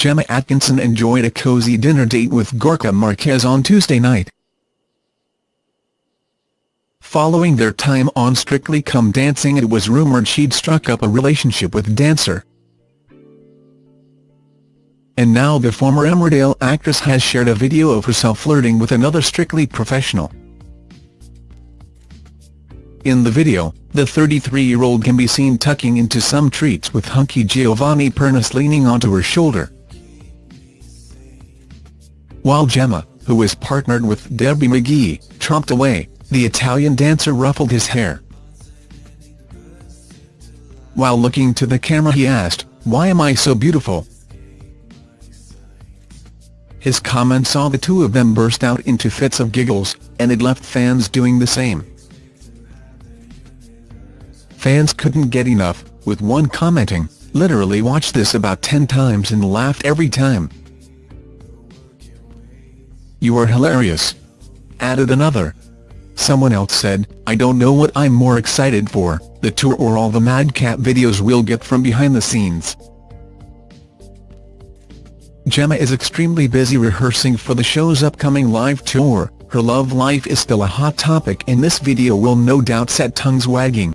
Gemma Atkinson enjoyed a cozy dinner date with Gorka Marquez on Tuesday night. Following their time on Strictly Come Dancing it was rumoured she'd struck up a relationship with dancer. And now the former Emmerdale actress has shared a video of herself flirting with another Strictly professional. In the video, the 33-year-old can be seen tucking into some treats with hunky Giovanni Pernice leaning onto her shoulder. While Gemma, who is partnered with Debbie McGee, tromped away, the Italian dancer ruffled his hair. While looking to the camera he asked, why am I so beautiful? His comment saw the two of them burst out into fits of giggles, and it left fans doing the same. Fans couldn't get enough, with one commenting, literally watched this about 10 times and laughed every time. You are hilarious. Added another. Someone else said, I don't know what I'm more excited for, the tour or all the madcap videos we'll get from behind the scenes. Gemma is extremely busy rehearsing for the show's upcoming live tour, her love life is still a hot topic and this video will no doubt set tongues wagging.